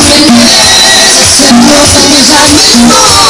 ofender, se puede ofender ya mismo.